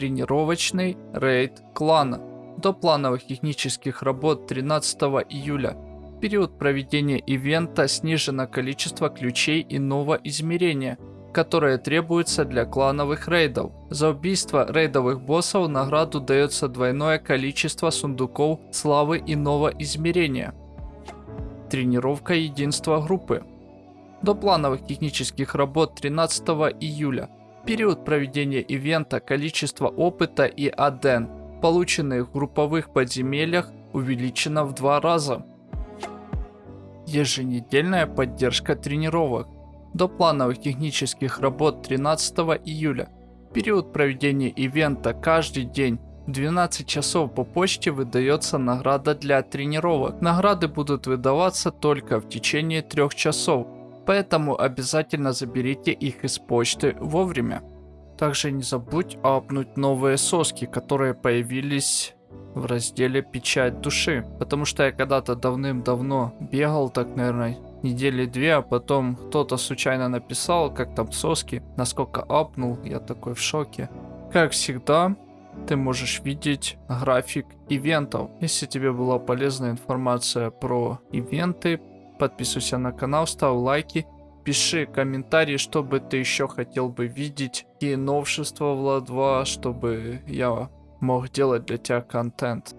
Тренировочный рейд клана. До плановых технических работ 13 июля. В период проведения ивента снижено количество ключей иного измерения, которые требуются для клановых рейдов. За убийство рейдовых боссов награду дается двойное количество сундуков славы иного измерения. Тренировка единства группы. До плановых технических работ 13 июля. Период проведения ивента количество опыта и аден, полученных в групповых подземельях, увеличено в два раза. Еженедельная поддержка тренировок. До плановых технических работ 13 июля. Период проведения ивента каждый день в 12 часов по почте выдается награда для тренировок. Награды будут выдаваться только в течение 3 часов, поэтому обязательно заберите их из почты вовремя. Также не забудь апнуть новые соски, которые появились в разделе «Печать души». Потому что я когда-то давным-давно бегал так, наверное, недели две, а потом кто-то случайно написал, как там соски, насколько апнул, я такой в шоке. Как всегда, ты можешь видеть график ивентов. Если тебе была полезная информация про ивенты, подписывайся на канал, ставь лайки, пиши комментарии, что бы ты еще хотел бы видеть, и новшества Влад 2, чтобы я мог делать для тебя контент.